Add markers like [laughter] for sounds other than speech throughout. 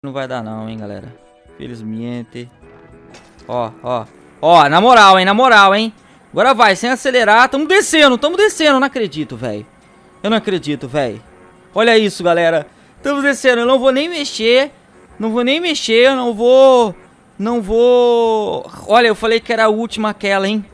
Não vai dar não, hein, galera. Felizmente. Ó, ó. Ó, na moral, hein, na moral, hein. Agora vai, sem acelerar. Tamo descendo, tamo descendo. Não acredito, velho. Eu não acredito, velho. Olha isso, galera. Tamo descendo. Eu não vou nem mexer. Não vou nem mexer. Eu não vou... Não vou... Olha, eu falei que era a última aquela, hein.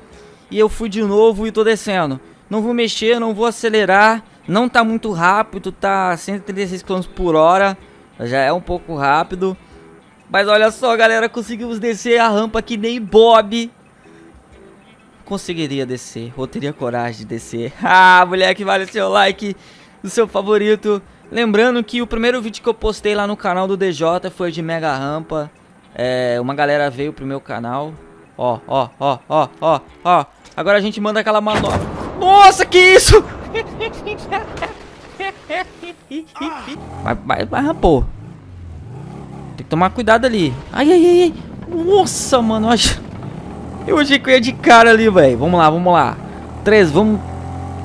E eu fui de novo e tô descendo. Não vou mexer, não vou acelerar. Não tá muito rápido, tá 136 km por hora. Já é um pouco rápido. Mas olha só, galera, conseguimos descer a rampa que nem Bob conseguiria descer, ou teria coragem de descer. [laughs] Ah, moleque, vale seu like, o seu favorito. Lembrando que o primeiro vídeo que eu postei lá no canal do DJ foi de mega rampa. É, uma galera veio pro meu canal. Ó, ó, ó, ó, ó, ó. Agora a gente manda aquela manobra. Nossa, que isso? [laughs] [laughs] Vai, vai, vai, rampou. Tem que tomar cuidado ali. Ai, ai, ai, ai. Nossa, mano. Eu achei que eu ia de cara ali, velho. Vamos lá, vamos lá. Três, vamos...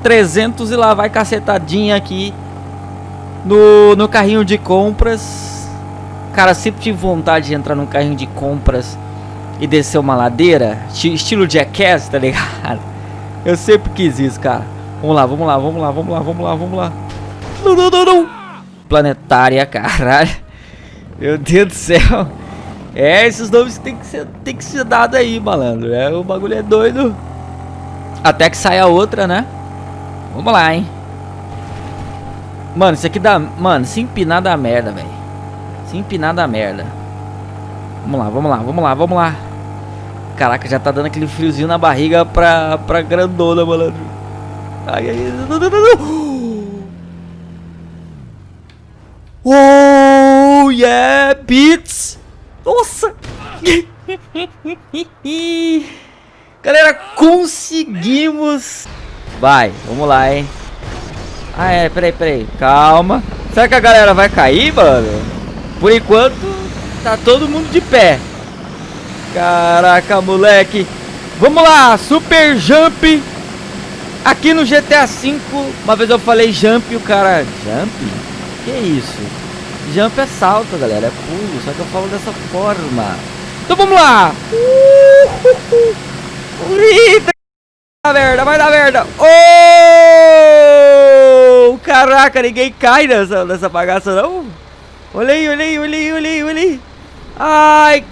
300 e lá vai cacetadinha aqui. No, no carrinho de compras. Cara, sempre tive vontade de entrar num carrinho de compras e descer uma ladeira. Estilo Jackass, tá ligado? Eu sempre quis isso, cara. Vamos lá, vamos lá, vamos lá, vamos lá, vamos lá, vamos lá. Não, não, não, não. Planetária, caralho. Meu Deus do céu. É, esses nomes tem que ser, tem que ser dado aí, malandro. É, o bagulho é doido. Até que saia outra, né? Vamos lá, hein. Mano, isso aqui dá... Mano, se empinar dá merda, velho. Se empinar dá merda. Vamos lá, vamos lá, vamos lá, vamos lá. Caraca, já tá dando aquele friozinho na barriga pra, pra grandona, malandro. Ai, ai, não, não, não, não. Oh, yeah, beats! Nossa! [laughs] Galera, conseguimos! Vai, vamos lá, hein? Ah, é, peraí, peraí. Calma. Será que a galera vai cair, mano? Por enquanto, tá todo mundo de pé. Caraca, moleque. Vamos lá, super jump. Aqui no GTA V, uma vez eu falei jump, o cara... Jump? Que isso? Jump é salto, galera. É pulo. Só que eu falo dessa forma. Então vamos lá. Eita, vai dar merda, vai dar merda. Oh! Caraca, ninguém cai nessa, nessa bagaça, não. Olha aí, olha aí, olha aí, olha aí, olha aí. Ai.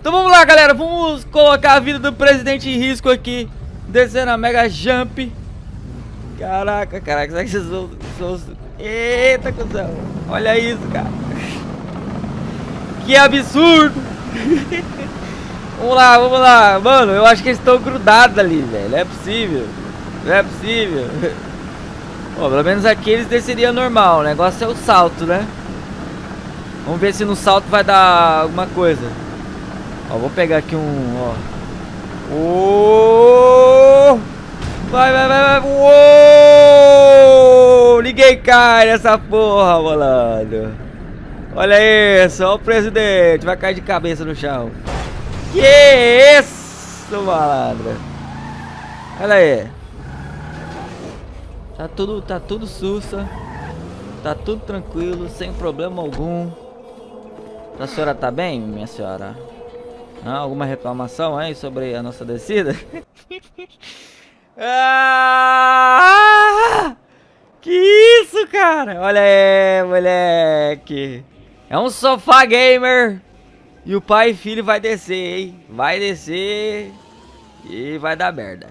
Então vamos lá, galera. Vamos colocar a vida do presidente em risco aqui. Descendo a Mega Jump. Caraca, caraca, será que vocês vão... Eita, cuzão. Olha isso, cara. Que absurdo. [laughs] vamos lá, vamos lá. Mano, eu acho que eles estão grudados ali, velho. Não é possível. Não é possível. [laughs] Bom, pelo menos aqui eles desceriam normal. O negócio é o salto, né? Vamos ver se no salto vai dar alguma coisa. Ó, vou pegar aqui um, ó. Oh! Vai, vai, vai, vai. Uou! Ninguém cai nessa porra, malandro. Olha isso, olha o presidente. Vai cair de cabeça no chão. Que isso, malandro. Olha aí. Tá tudo, tá tudo sussa. Tá tudo tranquilo, sem problema algum. A senhora tá bem, minha senhora? Não, alguma reclamação aí sobre a nossa descida? [laughs] Ah! Que isso, cara? Olha aí, moleque. É um sofá gamer. E o pai e filho vai descer, hein? Vai descer. E vai dar merda.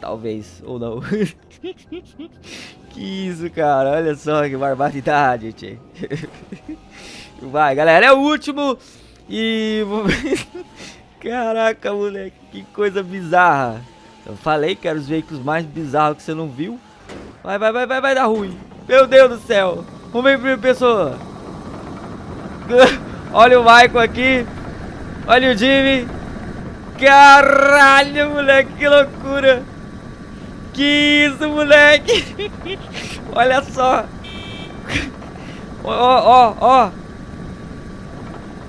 Talvez, ou não. [laughs] que isso, cara. Olha só que barbaridade, tchê. [laughs] Vai, galera. É o último. E... [laughs] Caraca, moleque. Que coisa bizarra. Eu falei que eram os veículos mais bizarros que você não viu. Vai, vai, vai, vai, vai dar ruim. Meu Deus do céu. Vamos ver primeira pessoa. [laughs] Olha o Michael aqui. Olha o Jimmy. Caralho, moleque, que loucura. Que isso, moleque. [laughs] Olha só. Ó, ó, ó.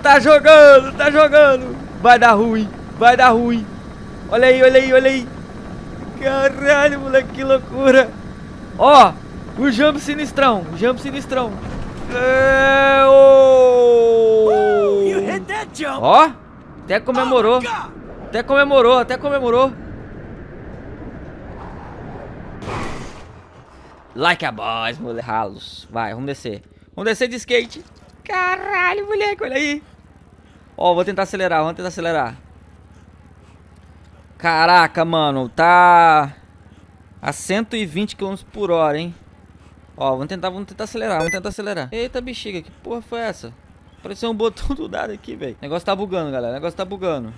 Tá jogando, tá jogando. Vai dar ruim, vai dar ruim. Olha aí, olha aí, olha aí. Caralho, moleque, que loucura. Ó, o jump sinistrão, jump sinistrão. É, oh. Ó, até comemorou. Até comemorou, até comemorou. Like a boss, moleque. Ralos. Vai, vamos descer. Vamos descer de skate. Caralho, moleque, olha aí. Ó, vou tentar acelerar, vamos tentar acelerar. Caraca, mano, tá a 120 km por hora, hein? Ó, vamos tentar, vamos tentar acelerar, vamos tentar acelerar. Eita, bexiga, que porra foi essa? Apareceu um botão [laughs] do nada aqui, velho. Negócio tá bugando, galera, negócio tá bugando.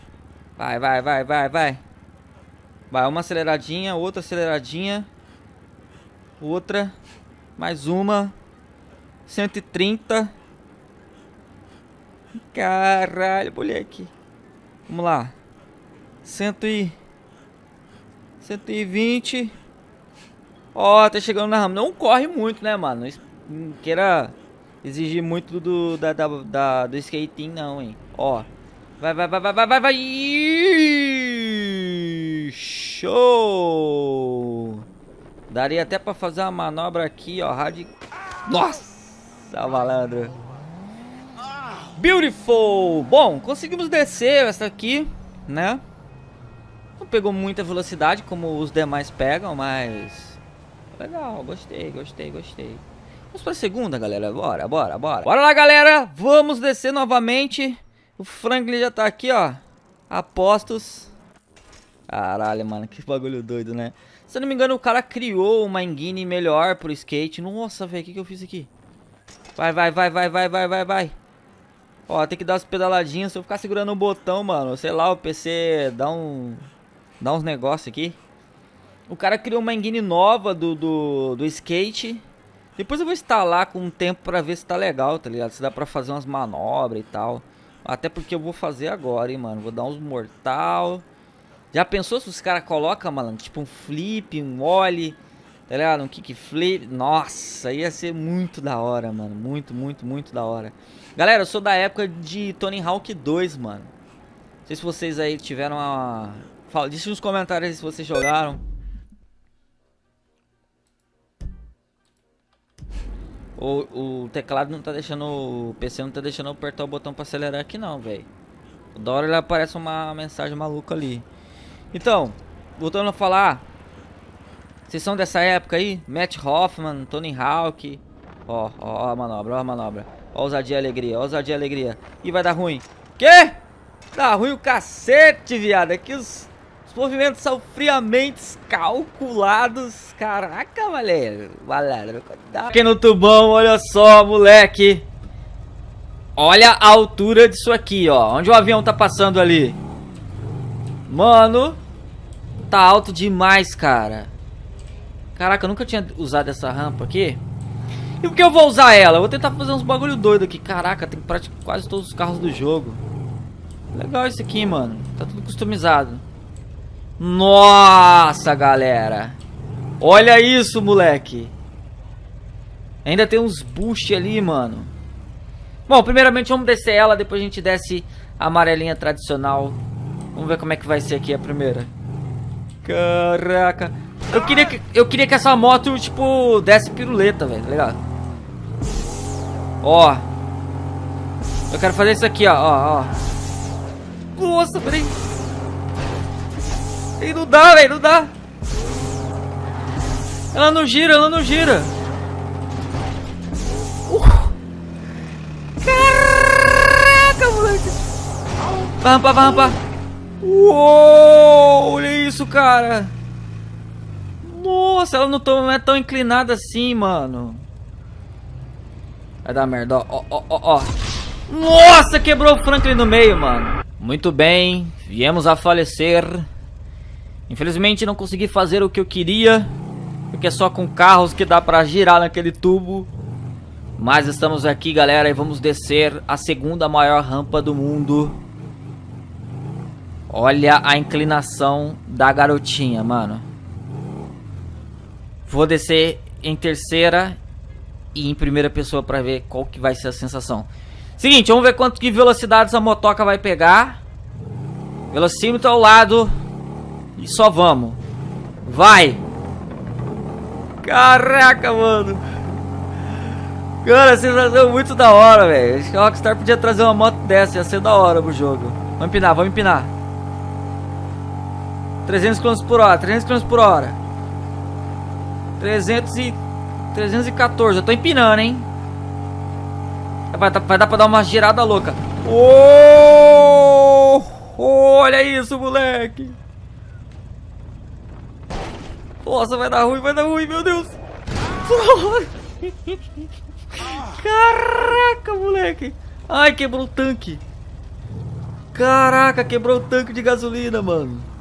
Vai, vai, vai, vai, vai. Vai, uma aceleradinha, outra aceleradinha. Outra. Mais uma. 130. Caralho, moleque. Vamos lá. 100 e... 120. Ó, tá chegando na rama. Não corre muito, né, mano? Não queira exigir muito do, da, da, da, do skating, não, hein. Ó. Vai, vai, vai, vai, vai, vai, vai. Show! Daria até pra fazer uma manobra aqui, ó. Radi... Nossa, malandro. Beautiful! Bom, conseguimos descer essa aqui, né? Não pegou muita velocidade como os demais pegam, mas... Legal, gostei, gostei, gostei. Vamos pra segunda, galera. Bora, bora, bora. Bora lá, galera. Vamos descer novamente. O Franklin já tá aqui, ó. Apostos. Caralho, mano, que bagulho doido, né? Se eu não me engano, o cara criou uma engine melhor pro skate. Nossa, velho, o que, que eu fiz aqui? Vai, vai, vai, vai, vai, vai, vai, vai. Ó, tem que dar as pedaladinhas. Se eu ficar segurando o botão, mano, sei lá, o PC dá um... Dá uns negócios aqui. O cara criou uma engine nova do, do, do skate. Depois eu vou instalar com um tempo pra ver se tá legal, tá ligado? Se dá pra fazer umas manobras e tal. Até porque eu vou fazer agora, hein, mano. Vou dar uns mortal. Já pensou se os caras colocam, malandro? Tipo um flip, um ollie, tá ligado? Um kickflip. Nossa, ia ser muito da hora, mano. Muito, muito, muito da hora. Galera, eu sou da época de Tony Hawk 2, mano. Não sei se vocês aí tiveram a... Fala, deixa nos comentários se vocês jogaram. O, o teclado não tá deixando. O PC não tá deixando eu apertar o botão pra acelerar aqui não, velho. Da hora ele aparece uma mensagem maluca ali. Então, voltando a falar. Vocês são dessa época aí? Matt Hoffman, Tony Hawk. Ó, ó, ó a manobra, ó a manobra. Ó ousadia e alegria, ó ousadia e alegria. Ih, vai dar ruim. Quê? Dá ruim o cacete, viado. Aqui os os movimentos são friamente calculados. Caraca, malandro. Malandro, Aqui no tubão, olha só, moleque. Olha a altura disso aqui, ó. Onde o avião tá passando ali. Mano. Tá alto demais, cara. Caraca, eu nunca tinha usado essa rampa aqui. E por que eu vou usar ela? Eu vou tentar fazer uns bagulho doido aqui. Caraca, tem praticamente quase todos os carros do jogo. Legal isso aqui, mano. Tá tudo customizado. Nossa, galera. Olha isso, moleque. Ainda tem uns boost ali, mano. Bom, primeiramente vamos descer ela, depois a gente desce a amarelinha tradicional. Vamos ver como é que vai ser aqui a primeira. Caraca. Eu queria que, eu queria que essa moto, tipo, desse piruleta, velho, tá ligado? Ó. Eu quero fazer isso aqui, ó, ó, ó. Nossa, peraí. E não dá, velho, não dá. Ela não gira, ela não gira. Uh. Caraca, moleque. Vai rampar, vai rampar. Uou, olha isso, cara. Nossa, ela não, é tão inclinada assim, mano. Vai dar merda, ó, ó, ó, ó. Nossa, quebrou o Franklin no meio, mano. Muito bem, viemos a falecer. Infelizmente não consegui fazer o que eu queria, porque é só com carros que dá pra girar naquele tubo. Mas estamos aqui, galera, e vamos descer a segunda maior rampa do mundo. Olha a inclinação da garotinha, mano. Vou descer em terceira e em primeira pessoa pra ver qual que vai ser a sensação. Seguinte, vamos ver quanto que velocidade essa motoca vai pegar. Velocímetro ao lado. E só vamos. Vai! Caraca, mano! Cara, sensação muito da hora, velho. Acho que a Rockstar podia trazer uma moto dessa, ia ser da hora pro jogo. Vamos empinar, vamos empinar. 300 km por hora, 300 km por hora. 300 e... 314, eu tô empinando, hein? Vai, vai dar pra dar uma girada louca. Oh! Olha isso, moleque! Nossa, vai dar ruim, vai dar ruim, meu Deus! Caraca, moleque! Ai, quebrou o tanque! Caraca, quebrou o tanque de gasolina, mano!